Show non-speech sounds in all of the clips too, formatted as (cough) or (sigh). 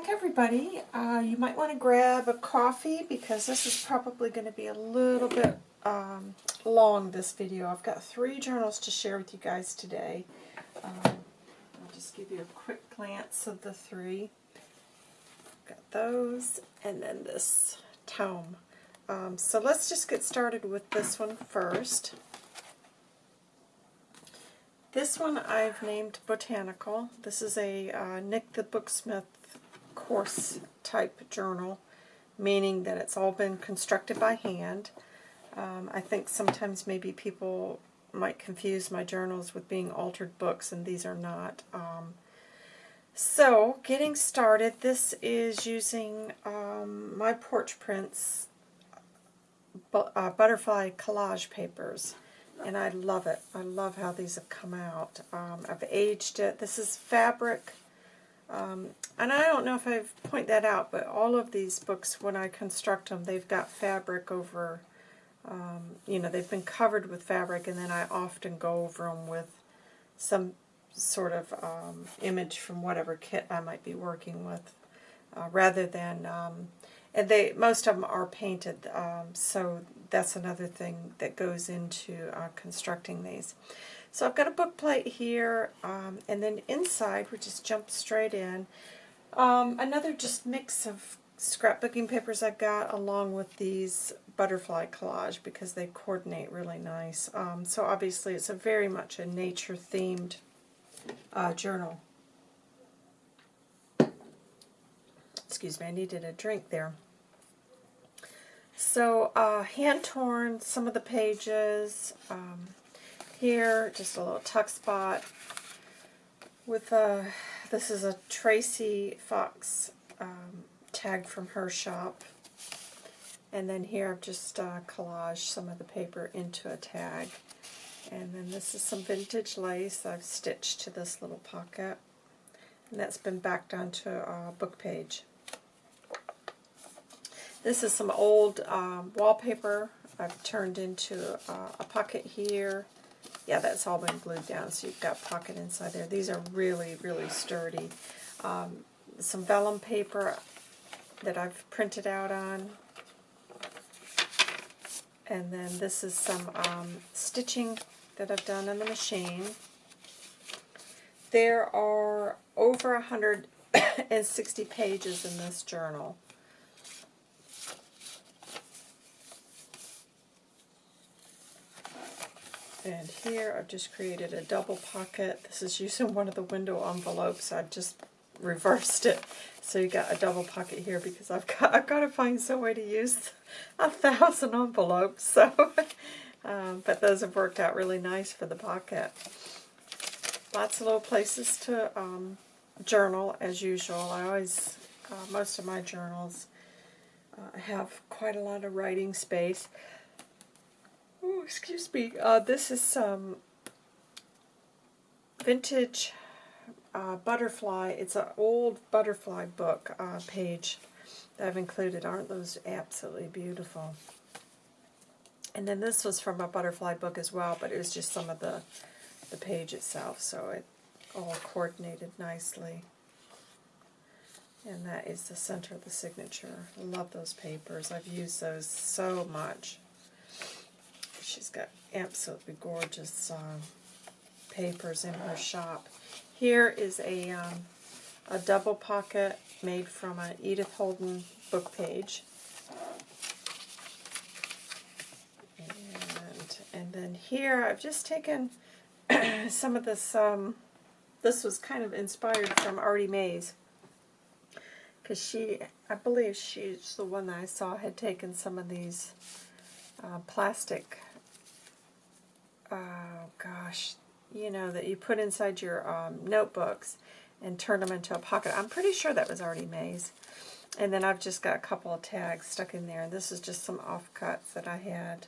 back everybody. Uh, you might want to grab a coffee because this is probably going to be a little bit um, long, this video. I've got three journals to share with you guys today. Um, I'll just give you a quick glance of the three. Got those, and then this tome. Um, so let's just get started with this one first. This one I've named Botanical. This is a uh, Nik the Booksmith course type journal, meaning that it's all been constructed by hand. Um, I think sometimes maybe people might confuse my journals with being altered books, and these are not. Um, so, getting started, this is using um, my Porch Prints bu uh, butterfly collage papers and I love it. I love how these have come out. Um, I've aged it. This is fabric, um, and I don't know if I've pointed that out, but all of these books, when I construct them, they've got fabric over, um, you know, they've been covered with fabric, and then I often go over them with some sort of um, image from whatever kit I might be working with, uh, rather than um, and they most of them are painted, um, so that's another thing that goes into uh, constructing these. So I've got a book plate here, um, and then inside, we just jump straight in, um, another just mix of scrapbooking papers I've got along with these butterfly collage because they coordinate really nice. Um, so obviously it's a very much a nature-themed uh, journal. Excuse me, I needed a drink there. So, uh, hand-torn, some of the pages. Um, here, just a little tuck spot. With a, this is a Tracy Fox um, tag from her shop. And then here I've just uh, collaged some of the paper into a tag. And then this is some vintage lace I've stitched to this little pocket. And that's been backed onto a book page. This is some old um, wallpaper I've turned into uh, a pocket here. Yeah, that's all been glued down, so you've got pocket inside there. These are really, really sturdy. Um, some vellum paper that I've printed out on. And then this is some um, stitching that I've done on the machine. There are over 160 (coughs) pages in this journal. And here I've just created a double pocket. This is using one of the window envelopes. I've just reversed it. So you got a double pocket here because I've got I've got to find some way to use a thousand envelopes. So, (laughs) um, but those have worked out really nice for the pocket. Lots of little places to um, journal as usual. I always uh, most of my journals uh, have quite a lot of writing space. Oh, excuse me. Uh, this is some vintage uh, butterfly. It's an old butterfly book uh, page that I've included. Aren't those absolutely beautiful? And then this was from a butterfly book as well, but it was just some of the, the page itself, so it all coordinated nicely. And that is the center of the signature. I love those papers. I've used those so much. She's got absolutely gorgeous uh, papers in her shop. Here is a, um, a double pocket made from an Edith Holden book page. And, and then here I've just taken (clears throat) some of this, um, this was kind of inspired from Artie Mays. Because she, I believe she's the one that I saw had taken some of these uh, plastic oh gosh, you know, that you put inside your um, notebooks and turn them into a pocket. I'm pretty sure that was Artie Mays. And then I've just got a couple of tags stuck in there. And this is just some offcuts that I had.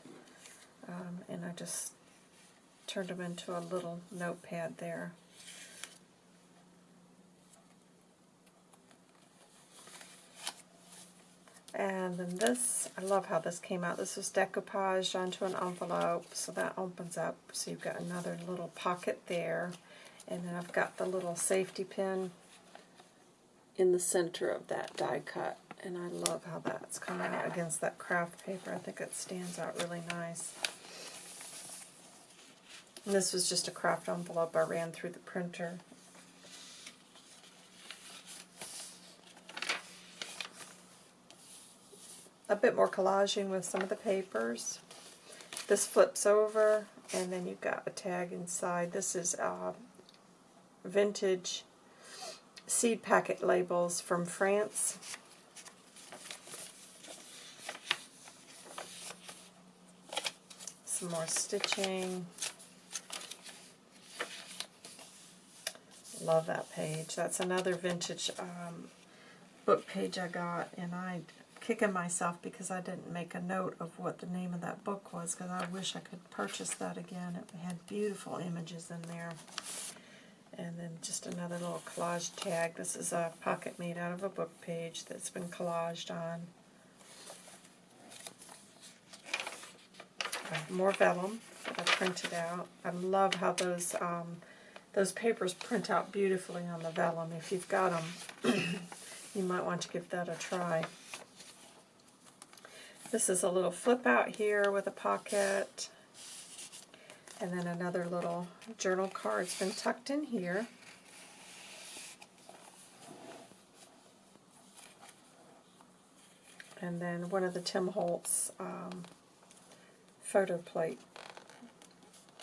Um, and I just turned them into a little notepad there. And then this, I love how this came out. This was decoupaged onto an envelope, so that opens up. So you've got another little pocket there. And then I've got the little safety pin in the center of that die cut. And I love how that's coming out against that craft paper. I think it stands out really nice. And this was just a craft envelope I ran through the printer. A bit more collaging with some of the papers. This flips over, and then you've got a tag inside. This is uh, vintage seed packet labels from France. Some more stitching. Love that page. That's another vintage um, book page I got, and I kicking myself because I didn't make a note of what the name of that book was because I wish I could purchase that again. It had beautiful images in there. And then just another little collage tag. This is a pocket made out of a book page that's been collaged on. More vellum that I printed out. I love how those um, those papers print out beautifully on the vellum. If you've got them, (clears throat) you might want to give that a try. This is a little flip out here with a pocket. And then another little journal card's been tucked in here. And then one of the Tim Holtz um, photo plate.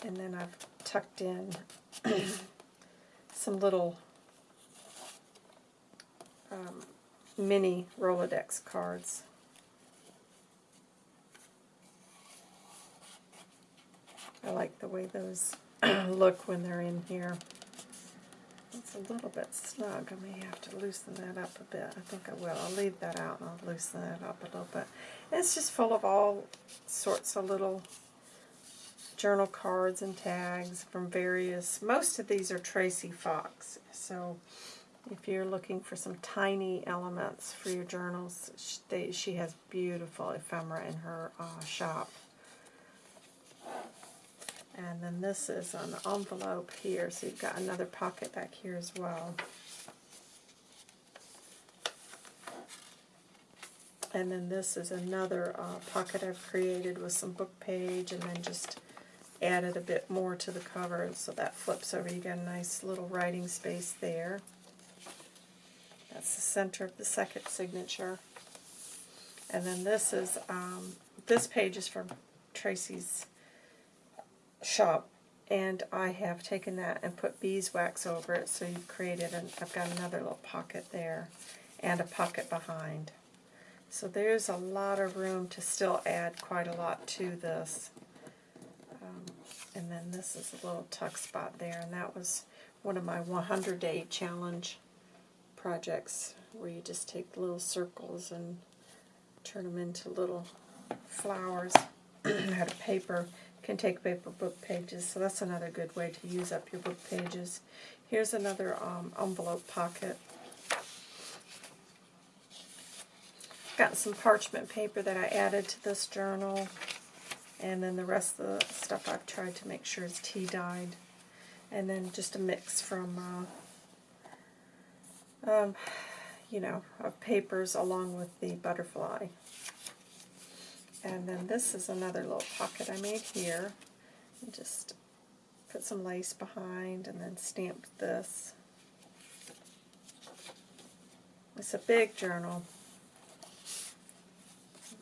And then I've tucked in (clears throat) some little um, mini Rolodex cards. I like the way those (clears throat) look when they're in here. It's a little bit snug. I may have to loosen that up a bit. I think I will. I'll leave that out and I'll loosen that up a little bit. And it's just full of all sorts of little journal cards and tags from various, most of these are Tracy Fox. So if you're looking for some tiny elements for your journals, she, they, she has beautiful ephemera in her uh, shop. And then this is an envelope here, so you've got another pocket back here as well. And then this is another uh, pocket I've created with some book page and then just added a bit more to the cover so that flips over. You get a nice little writing space there. That's the center of the second signature. And then this is, um, this page is from Tracy's shop and I have taken that and put beeswax over it so you've created, an, I've got another little pocket there and a pocket behind. So there's a lot of room to still add quite a lot to this. Um, and then this is a little tuck spot there and that was one of my 100 day challenge projects where you just take little circles and turn them into little flowers. (clears throat) Had a paper can take paper book pages, so that's another good way to use up your book pages. Here's another um, envelope pocket. Got some parchment paper that I added to this journal, and then the rest of the stuff I've tried to make sure is tea-dyed. And then just a mix from, uh, um, you know, of papers along with the butterfly. And then this is another little pocket I made here. just put some lace behind and then stamped this. It's a big journal.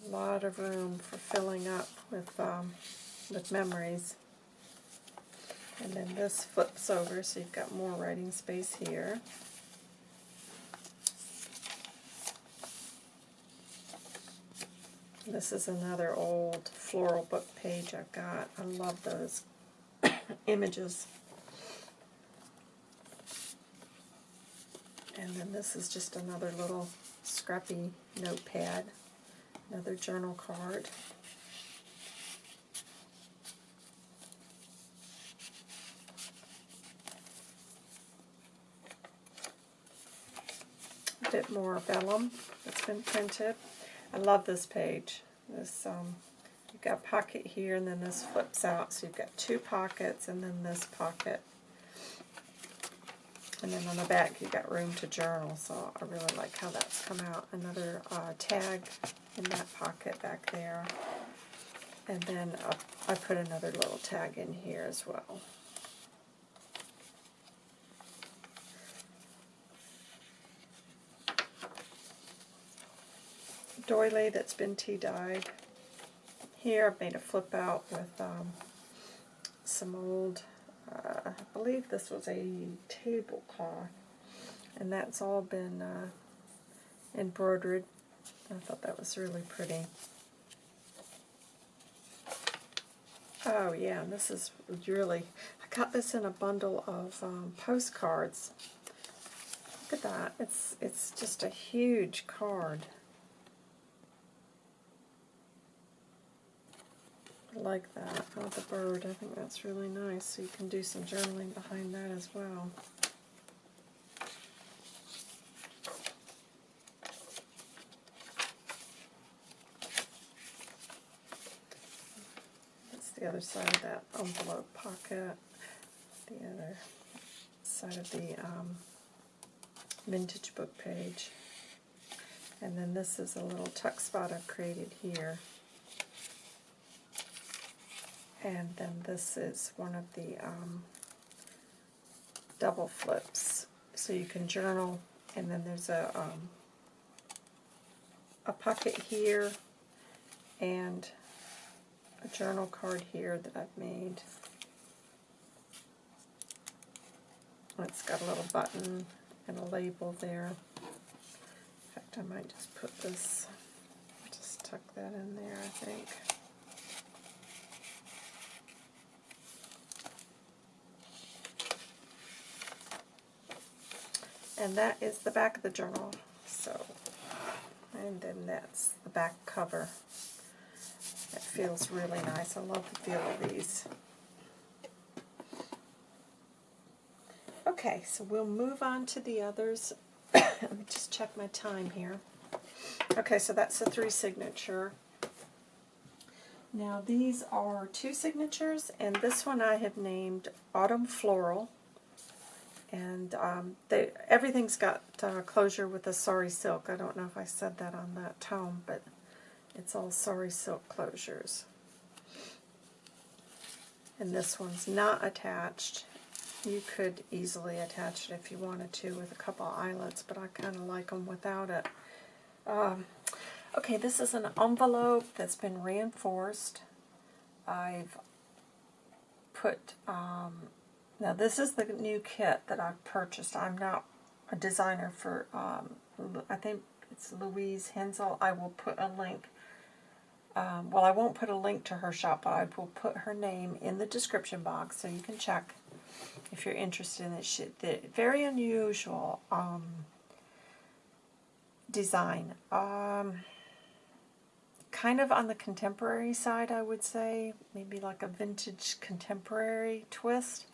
A lot of room for filling up with um, with memories. And then this flips over so you've got more writing space here. This is another old floral book page I've got. I love those (coughs) images. And then this is just another little scrappy notepad, another journal card. A bit more vellum that's been printed. I love this page. This um, You've got pocket here, and then this flips out, so you've got two pockets, and then this pocket. And then on the back you've got room to journal, so I really like how that's come out. Another uh, tag in that pocket back there. And then uh, I put another little tag in here as well. Doily that's been tea dyed. Here I've made a flip out with um, some old, uh, I believe this was a tablecloth, and that's all been uh, embroidered. I thought that was really pretty. Oh yeah, this is really, I got this in a bundle of um, postcards. Look at that, it's, it's just a huge card. Like that with the bird. I think that's really nice. So you can do some journaling behind that as well. That's the other side of that envelope pocket. The other side of the um, vintage book page. And then this is a little tuck spot I've created here. And then this is one of the um, double flips. So you can journal, and then there's a, um, a pocket here, and a journal card here that I've made. It's got a little button and a label there. In fact, I might just put this, just tuck that in there, I think. And that is the back of the journal. So, and then that's the back cover. It feels really nice. I love the feel of these. Okay, so we'll move on to the others. (coughs) Let me just check my time here. Okay, so that's the three signature. Now these are two signatures, and this one I have named Autumn Floral and um, they, everything's got uh, closure with the sari silk. I don't know if I said that on that tome, but it's all sari silk closures. And this one's not attached. You could easily attach it if you wanted to with a couple eyelets, but I kind of like them without it. Um, okay, this is an envelope that's been reinforced. I've put um, now this is the new kit that I've purchased. I'm not a designer for, um, I think it's Louise Hensel. I will put a link. Um, well, I won't put a link to her shop, but I will put her name in the description box so you can check if you're interested in this. The very unusual um, design. Um, kind of on the contemporary side, I would say. Maybe like a vintage contemporary twist.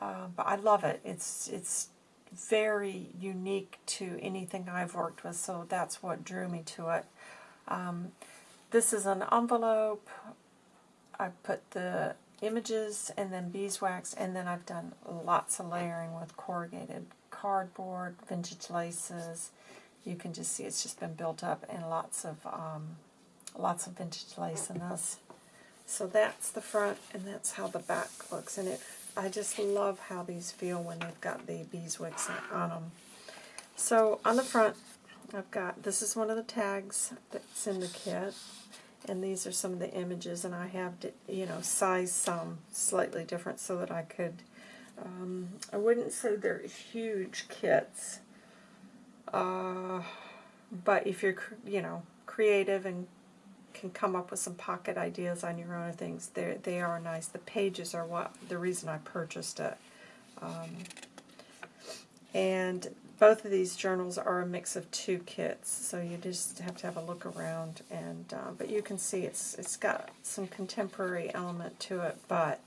Uh, but I love it. It's it's very unique to anything I've worked with, so that's what drew me to it. Um, this is an envelope. I put the images and then beeswax, and then I've done lots of layering with corrugated cardboard, vintage laces. You can just see it's just been built up, and lots of um, lots of vintage lace in this. So that's the front, and that's how the back looks, and it I just love how these feel when they've got the beeswax on them. So on the front, I've got, this is one of the tags that's in the kit, and these are some of the images, and I have, to, you know, sized some slightly different so that I could, um, I wouldn't say they're huge kits, uh, but if you're, you know, creative and can come up with some pocket ideas on your own things. They they are nice. The pages are what the reason I purchased it. Um, and both of these journals are a mix of two kits, so you just have to have a look around. And uh, but you can see it's it's got some contemporary element to it, but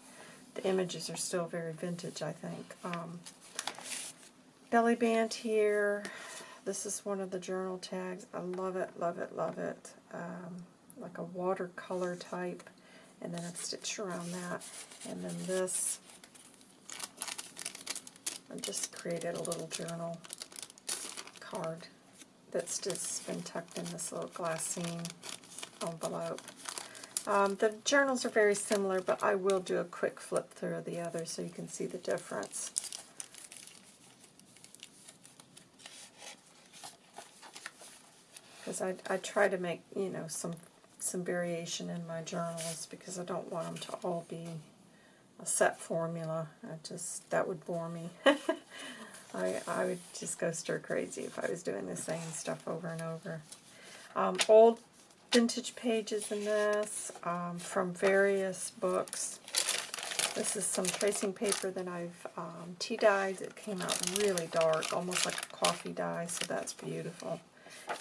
the images are still very vintage. I think. Um, belly band here. This is one of the journal tags. I love it, love it, love it. Um, like a watercolor type, and then I've stitched around that. And then this, I just created a little journal card that's just been tucked in this little glassine envelope. Um, the journals are very similar, but I will do a quick flip through of the other so you can see the difference. Because I, I try to make, you know, some some variation in my journals because I don't want them to all be a set formula. I just that would bore me. (laughs) I I would just go stir crazy if I was doing the same stuff over and over. Um, old vintage pages in this um, from various books. This is some tracing paper that I've um, tea dyed. It came out really dark, almost like a coffee dye, so that's beautiful.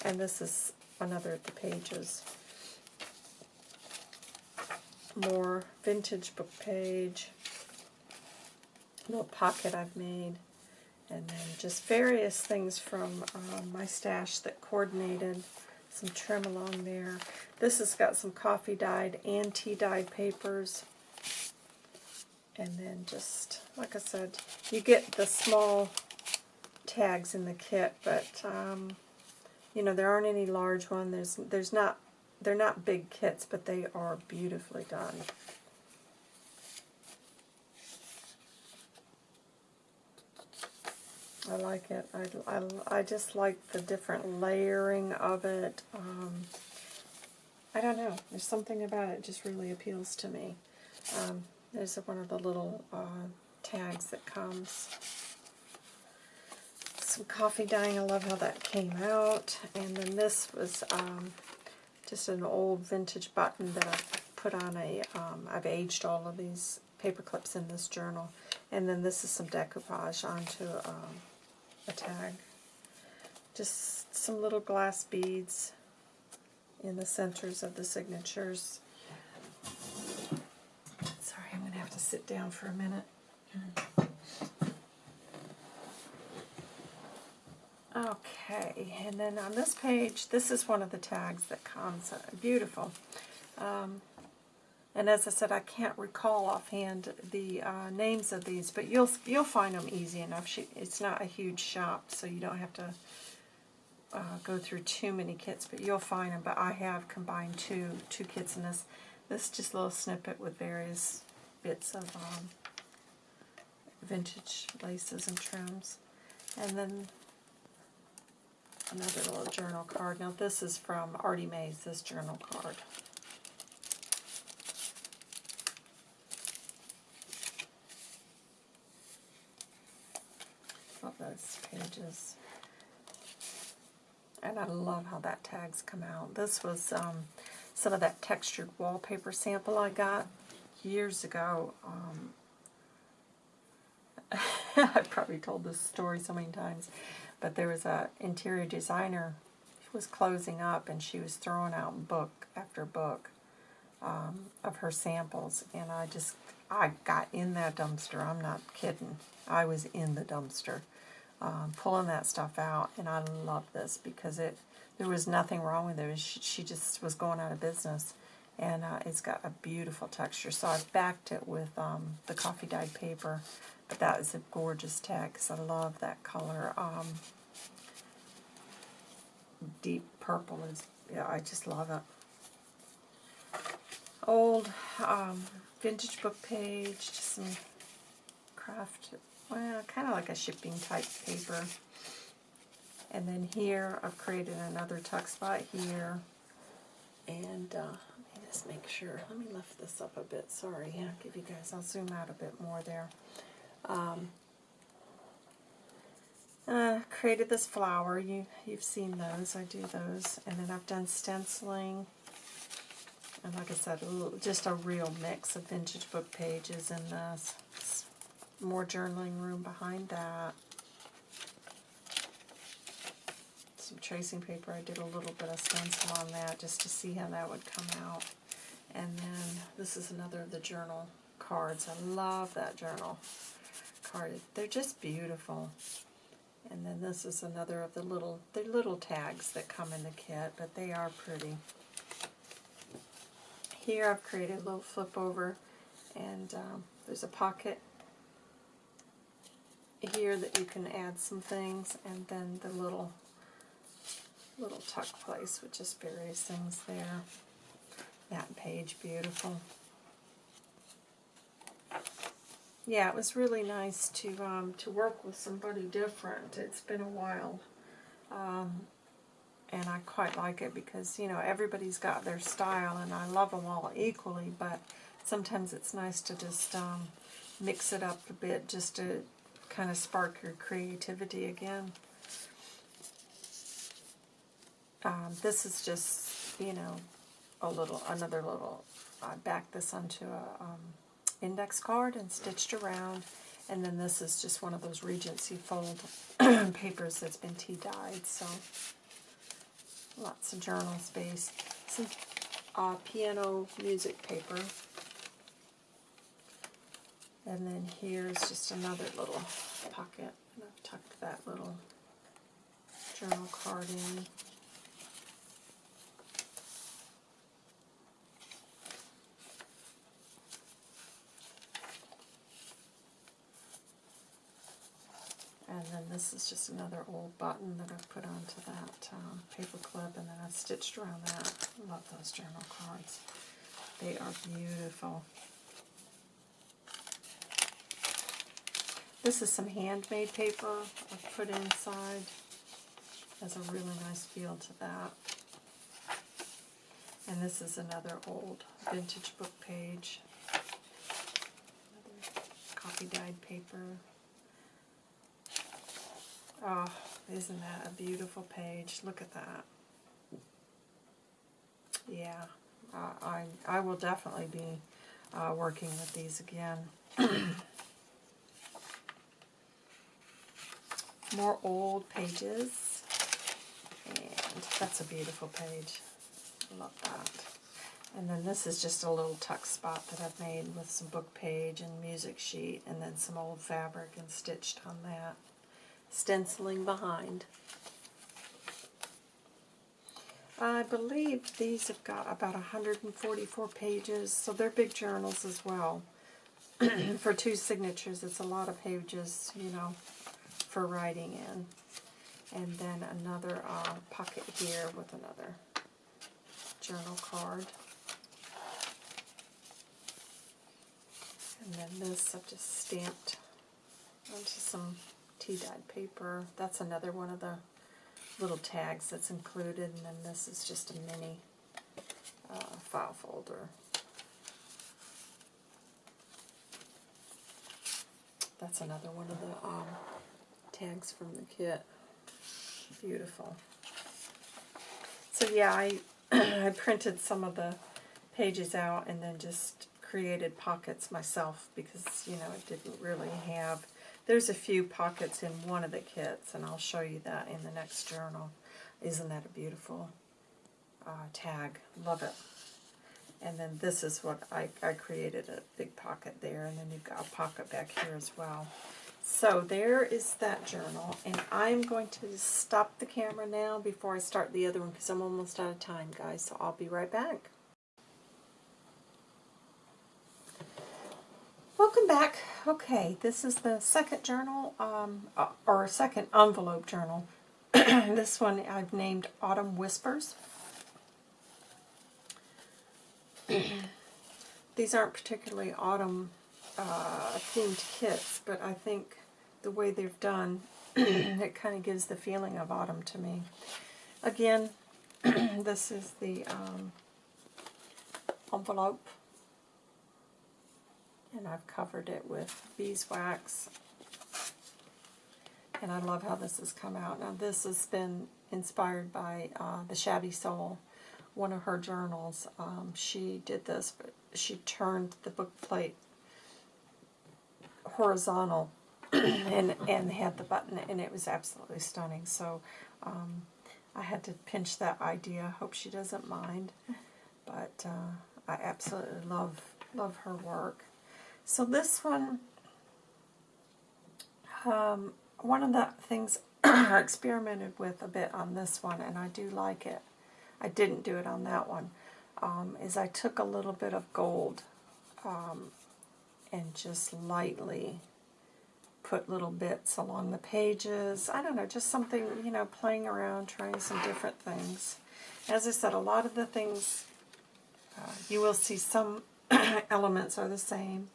And this is another of the pages more vintage book page, little pocket I've made, and then just various things from um, my stash that coordinated, some trim along there. This has got some coffee dyed and tea dyed papers. And then just, like I said, you get the small tags in the kit, but, um, you know, there aren't any large ones. There's, there's not they're not big kits, but they are beautifully done. I like it. I, I, I just like the different layering of it. Um, I don't know. There's something about it just really appeals to me. Um, there's one of the little uh, tags that comes. Some coffee dyeing. I love how that came out. And then this was um, just an old vintage button that I've put on a, um, I've aged all of these paper clips in this journal. And then this is some decoupage onto um, a tag. Just some little glass beads in the centers of the signatures. Sorry, I'm going to have to sit down for a minute. Okay, and then on this page, this is one of the tags that comes. Uh, beautiful. Um, and as I said, I can't recall offhand the uh, names of these, but you'll you'll find them easy enough. She, it's not a huge shop, so you don't have to uh, go through too many kits, but you'll find them. But I have combined two two kits in this. This just a little snippet with various bits of um, vintage laces and trims. And then another little journal card. Now this is from Artie Mays, this journal card. Love those pages. And I love how that tag's come out. This was um, some of that textured wallpaper sample I got years ago. Um, (laughs) I've probably told this story so many times but there was a interior designer who was closing up and she was throwing out book after book um, of her samples. And I just I got in that dumpster I'm not kidding. I was in the dumpster um, pulling that stuff out and I love this because it there was nothing wrong with it. She, she just was going out of business and uh, it's got a beautiful texture so I've backed it with um, the coffee dyed paper but that is a gorgeous text. I love that color. Um, deep purple is, yeah, I just love it. Old um, vintage book page, just some craft, well, kind of like a shipping type paper. And then here, I've created another tuck spot here. And uh, just make sure. Let me lift this up a bit. Sorry, I'll give you guys, I'll zoom out a bit more there. Um, uh, created this flower. You, you've seen those. I do those. And then I've done stenciling. And like I said, just a real mix of vintage book pages in this. More journaling room behind that. Some tracing paper. I did a little bit of stencil on that just to see how that would come out. And then this is another of the journal cards. I love that journal card. They're just beautiful. And then this is another of the little, the little tags that come in the kit, but they are pretty. Here I've created a little flip over, and um, there's a pocket here that you can add some things, and then the little little tuck place with just various things there. That page, beautiful. Yeah, it was really nice to um, to work with somebody different. It's been a while. Um, and I quite like it because, you know, everybody's got their style and I love them all equally, but sometimes it's nice to just um, mix it up a bit just to kind of spark your creativity again. Um, this is just, you know, a little, another little, I backed this onto a um, index card and stitched around, and then this is just one of those Regency fold (clears throat) papers that's been tea dyed, so lots of journal space. Some uh, piano music paper. And then here's just another little pocket. And I've tucked that little journal card in. And then this is just another old button that I've put onto that um, paper clip, and then I've stitched around that. love those journal cards. They are beautiful. This is some handmade paper I've put inside. Has a really nice feel to that. And this is another old vintage book page. Another coffee dyed paper. Oh, isn't that a beautiful page? Look at that. Yeah, uh, I, I will definitely be uh, working with these again. (coughs) More old pages. And that's a beautiful page. Love that. And then this is just a little tuck spot that I've made with some book page and music sheet and then some old fabric and stitched on that stenciling behind. I believe these have got about 144 pages, so they're big journals as well. (clears throat) for two signatures, it's a lot of pages, you know, for writing in. And then another uh, pocket here with another journal card. And then this I've just stamped onto some tea-dyed paper. That's another one of the little tags that's included, and then this is just a mini uh, file folder. That's another one of the um, tags from the kit. Beautiful. So yeah, I, (clears throat) I printed some of the pages out and then just created pockets myself because, you know, it didn't really have there's a few pockets in one of the kits, and I'll show you that in the next journal. Isn't that a beautiful uh, tag? Love it. And then this is what I, I created a big pocket there, and then you've got a pocket back here as well. So there is that journal, and I'm going to stop the camera now before I start the other one because I'm almost out of time, guys, so I'll be right back. Welcome back. Okay, this is the second journal, um, uh, or second envelope journal. (clears throat) this one I've named Autumn Whispers. (clears throat) These aren't particularly autumn uh, themed kits, but I think the way they've done, (clears throat) it kind of gives the feeling of autumn to me. Again, this is the um, envelope and I've covered it with beeswax. And I love how this has come out. Now this has been inspired by uh, the Shabby Soul, one of her journals. Um, she did this, but she turned the book plate horizontal (clears throat) and, and had the button, and it was absolutely stunning. So um, I had to pinch that idea. Hope she doesn't mind. But uh, I absolutely love love her work. So this one, um, one of the things (clears throat) I experimented with a bit on this one, and I do like it, I didn't do it on that one, um, is I took a little bit of gold um, and just lightly put little bits along the pages. I don't know, just something, you know, playing around, trying some different things. As I said, a lot of the things, uh, you will see some (clears throat) elements are the same.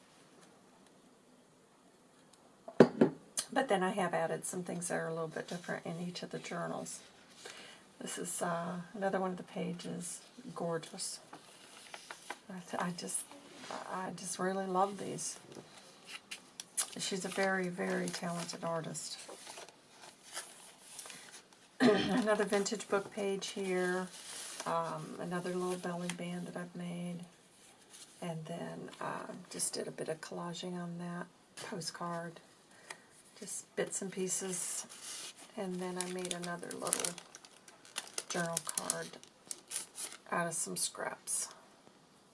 But then I have added some things that are a little bit different in each of the journals. This is uh, another one of the pages, gorgeous. I, I just, I just really love these. She's a very, very talented artist. (clears throat) another vintage book page here. Um, another little belly band that I've made. And then uh, just did a bit of collaging on that postcard. Just bits and pieces. And then I made another little journal card out of some scraps.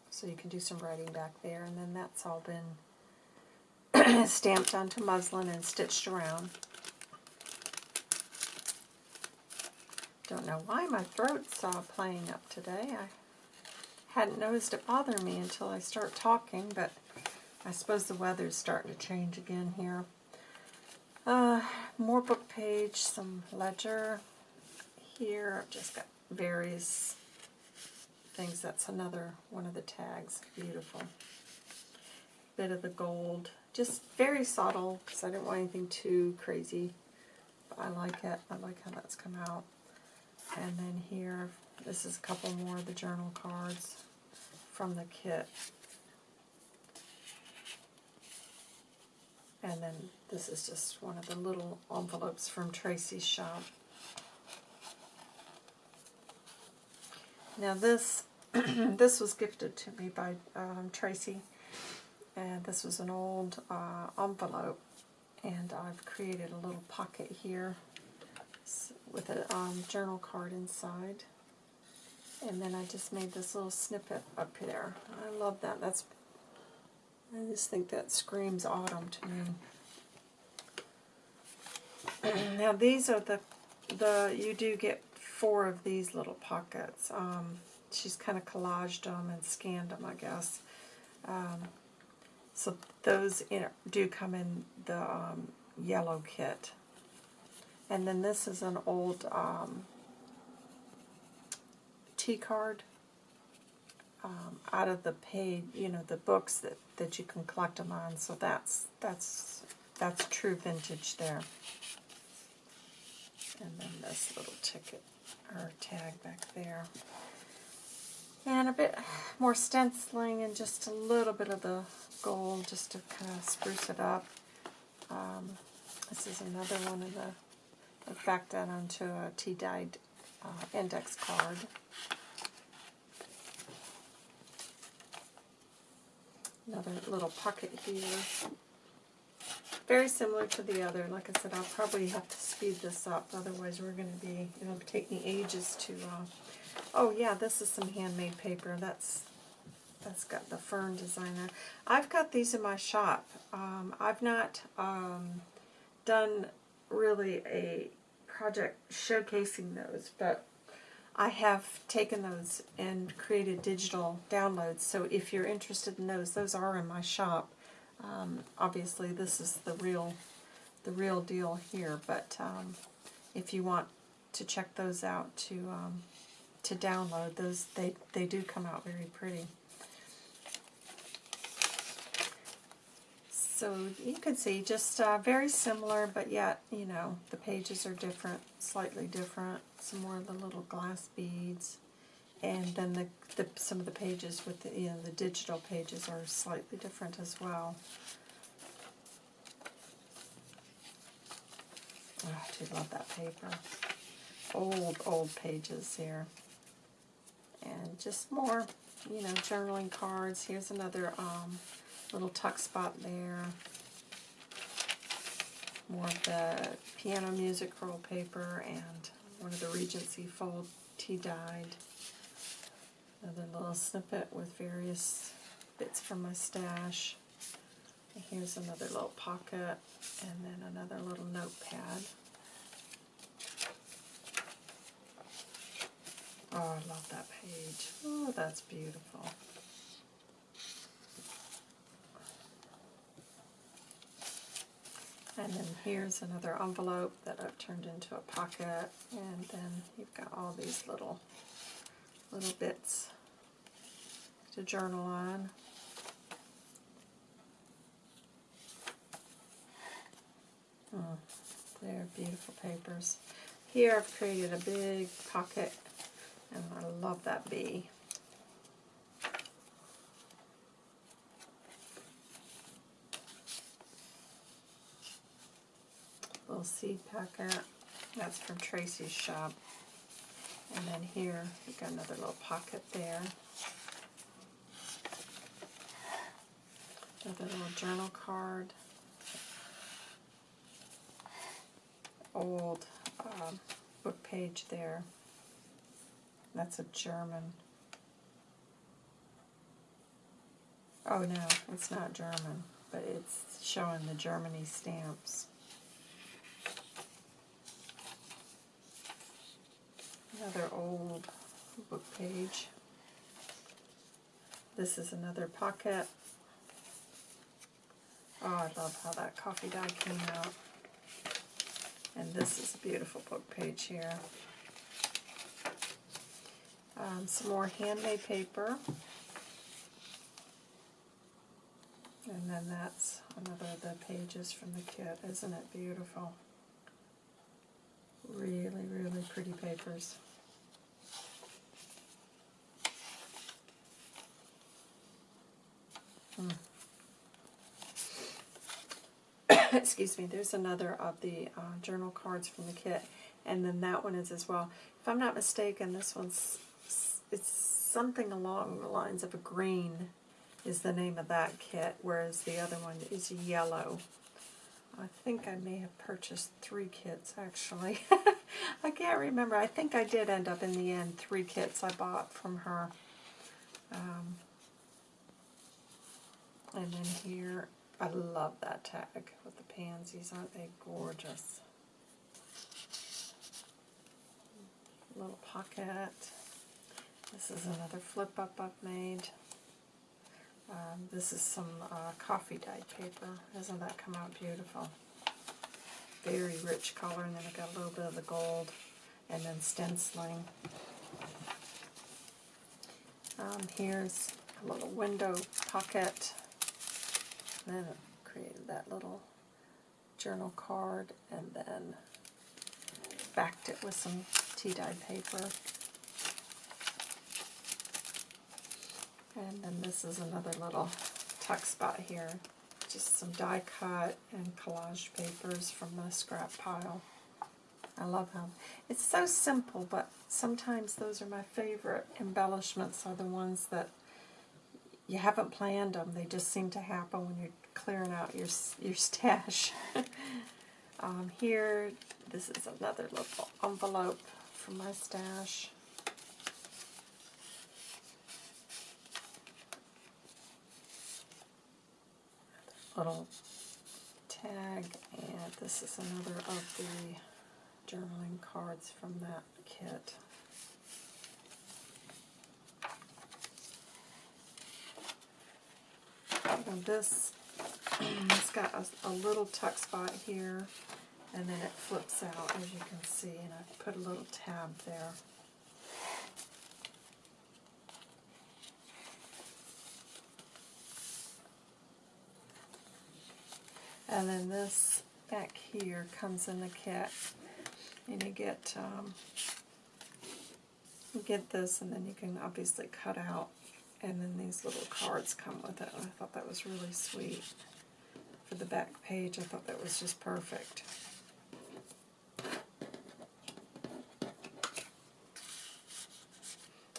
So you can do some writing back there. And then that's all been (clears throat) stamped onto muslin and stitched around. Don't know why my throat's uh, playing up today. I hadn't noticed it bother me until I start talking, but I suppose the weather's starting to change again here. Uh, more book page, some ledger here. I've just got various things. That's another one of the tags. Beautiful. Bit of the gold. Just very subtle because I didn't want anything too crazy. But I like it. I like how that's come out. And then here, this is a couple more of the journal cards from the kit. And then this is just one of the little envelopes from Tracy's shop. Now this, (clears throat) this was gifted to me by um, Tracy, and this was an old uh, envelope, and I've created a little pocket here with a um, journal card inside. And then I just made this little snippet up there. I love that. That's I just think that screams autumn to me. (clears throat) now these are the the you do get four of these little pockets. Um, she's kind of collaged them and scanned them, I guess. Um, so those in, do come in the um, yellow kit. And then this is an old um, T-card um, out of the paid, you know, the books that, that you can collect them on. So that's that's that's true vintage there. And then this little ticket or tag back there. And a bit more stenciling and just a little bit of the gold just to kind of spruce it up. Um, this is another one of the effect that onto a tea-dyed uh, index card. Another little pocket here. Very similar to the other. Like I said, I'll probably have to speed this up. Otherwise, we're going to be, it'll take me ages to, uh, oh yeah, this is some handmade paper. That's that's got the fern design designer. I've got these in my shop. Um, I've not um, done really a project showcasing those, but I have taken those and created digital downloads. So if you're interested in those, those are in my shop. Um, obviously, this is the real, the real deal here. But um, if you want to check those out to um, to download those, they they do come out very pretty. So you can see just uh, very similar, but yet, you know, the pages are different, slightly different. Some more of the little glass beads. And then the, the some of the pages with the, you know, the digital pages are slightly different as well. Oh, I do love that paper. Old, old pages here. And just more, you know, journaling cards. Here's another um, little tuck spot there. More of the piano music roll paper and one of the Regency fold tea dyed. Another little snippet with various bits from my stash. here's another little pocket and then another little notepad. Oh, I love that page. Oh, that's beautiful. And then here's another envelope that I've turned into a pocket, and then you've got all these little little bits to journal on. Oh, they're beautiful papers. Here I've created a big pocket, and I love that bee. Little seed packet. That's from Tracy's shop. And then here, we've got another little pocket there. Another little journal card. Old um, book page there. That's a German. Oh no, it's not German, but it's showing the Germany stamps. Another old book page. This is another pocket. Oh, I love how that coffee dye came out. And this is a beautiful book page here. Um, some more handmade paper. And then that's another of the pages from the kit. Isn't it beautiful? Really, really pretty papers. Hmm. (coughs) Excuse me, there's another of the uh, journal cards from the kit, and then that one is as well. If I'm not mistaken, this one's it's something along the lines of a green is the name of that kit, whereas the other one is yellow. I think I may have purchased three kits, actually. (laughs) I can't remember. I think I did end up in the end three kits I bought from her. Um, and then here, I love that tag with the pansies. Aren't they gorgeous? Little pocket. This is another flip up I've made. Um, this is some uh, coffee dyed paper. Doesn't that come out beautiful? Very rich color, and then I got a little bit of the gold, and then stenciling. Um, here's a little window pocket then created that little journal card and then backed it with some tea-dyed paper. And then this is another little tuck spot here. Just some die cut and collage papers from the scrap pile. I love how it's so simple, but sometimes those are my favorite embellishments are the ones that you haven't planned them. They just seem to happen when you're clearing out your, your stash. (laughs) um, here, this is another little envelope from my stash. Little tag, and this is another of the journaling cards from that kit. And this, it's got a, a, little tuck spot here, and then it flips out, as you can see, and I put a little tab there. And then this back here comes in the kit, and you get um, you get this, and then you can obviously cut out and then these little cards come with it. I thought that was really sweet. For the back page, I thought that was just perfect.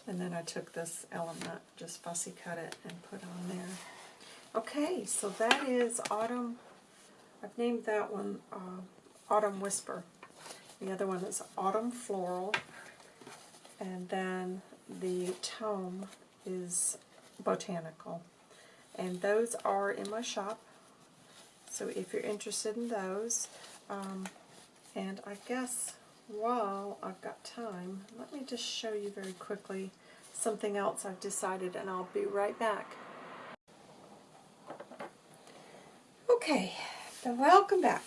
And then I took this element, just fussy cut it, and put on there. Okay, so that is Autumn. I've named that one uh, Autumn Whisper. The other one is Autumn Floral. And then the tome is botanical. And those are in my shop. So if you're interested in those, um, and I guess while I've got time, let me just show you very quickly something else I've decided, and I'll be right back. Okay, so welcome back.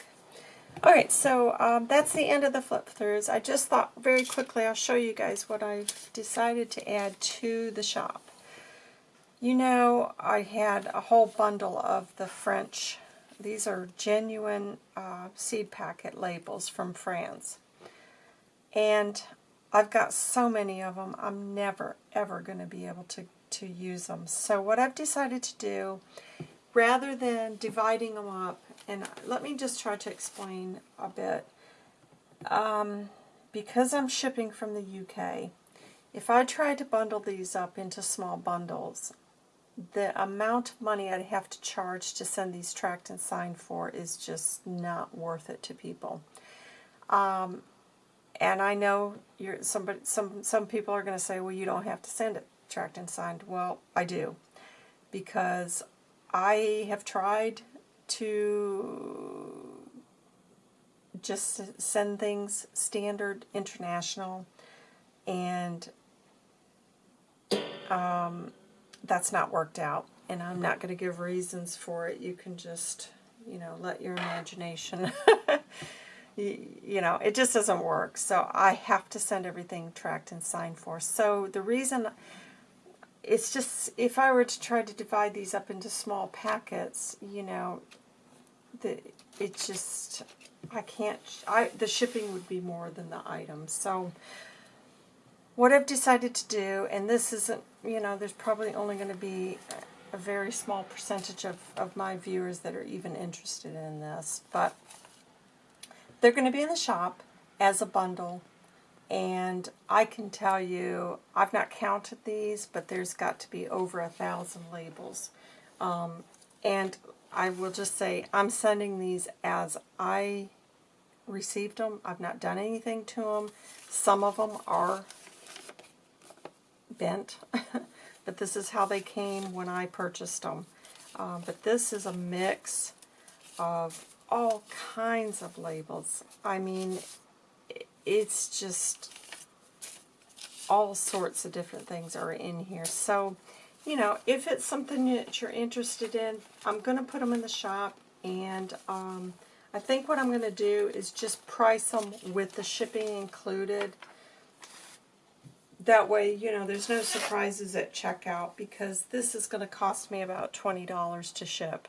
Alright, so um, that's the end of the flip throughs. I just thought very quickly I'll show you guys what I've decided to add to the shop. You know I had a whole bundle of the French, these are genuine uh, seed packet labels from France. And I've got so many of them, I'm never ever going to be able to, to use them. So what I've decided to do, rather than dividing them up and let me just try to explain a bit. Um, because I'm shipping from the UK, if I try to bundle these up into small bundles, the amount of money I'd have to charge to send these tracked and signed for is just not worth it to people. Um, and I know you're somebody, some some people are going to say, well, you don't have to send it tracked and signed. Well, I do, because I have tried to just send things standard international and um, that's not worked out and I'm not going to give reasons for it. You can just you know let your imagination (laughs) you, you know it just doesn't work. So I have to send everything tracked and signed for. So the reason it's just, if I were to try to divide these up into small packets, you know, the, it's just, I can't, I, the shipping would be more than the items. So what I've decided to do, and this isn't, you know, there's probably only going to be a very small percentage of, of my viewers that are even interested in this, but they're going to be in the shop as a bundle and I can tell you, I've not counted these, but there's got to be over a thousand labels. Um, and I will just say, I'm sending these as I received them. I've not done anything to them. Some of them are bent, (laughs) but this is how they came when I purchased them. Uh, but this is a mix of all kinds of labels. I mean, it's just all sorts of different things are in here. So, you know, if it's something that you're interested in, I'm going to put them in the shop. And um, I think what I'm going to do is just price them with the shipping included. That way, you know, there's no surprises at checkout because this is going to cost me about $20 to ship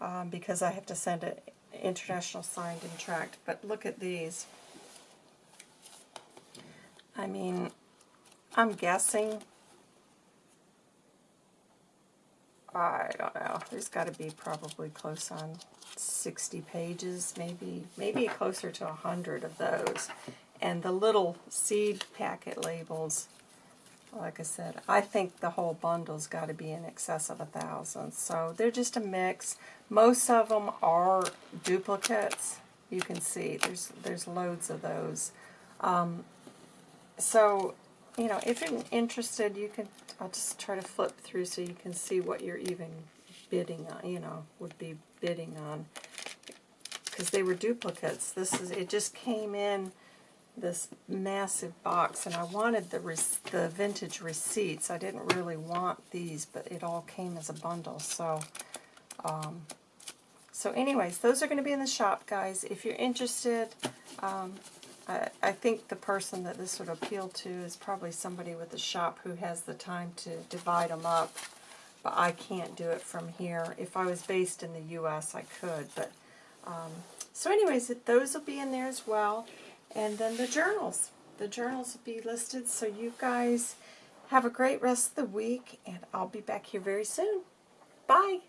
um, because I have to send it international signed and tracked. But look at these. I mean, I'm guessing, I don't know, there's got to be probably close on 60 pages, maybe maybe closer to 100 of those. And the little seed packet labels, like I said, I think the whole bundle's got to be in excess of a thousand. So they're just a mix. Most of them are duplicates. You can see there's there's loads of those. Um, so, you know, if you're interested, you can, I'll just try to flip through so you can see what you're even bidding on, you know, would be bidding on. Because they were duplicates. This is, it just came in this massive box, and I wanted the the vintage receipts. I didn't really want these, but it all came as a bundle. So, um, so anyways, those are going to be in the shop, guys. If you're interested, um, I, I think the person that this would appeal to is probably somebody with a shop who has the time to divide them up. But I can't do it from here. If I was based in the U.S., I could. But um, So anyways, those will be in there as well. And then the journals. The journals will be listed. So you guys have a great rest of the week. And I'll be back here very soon. Bye.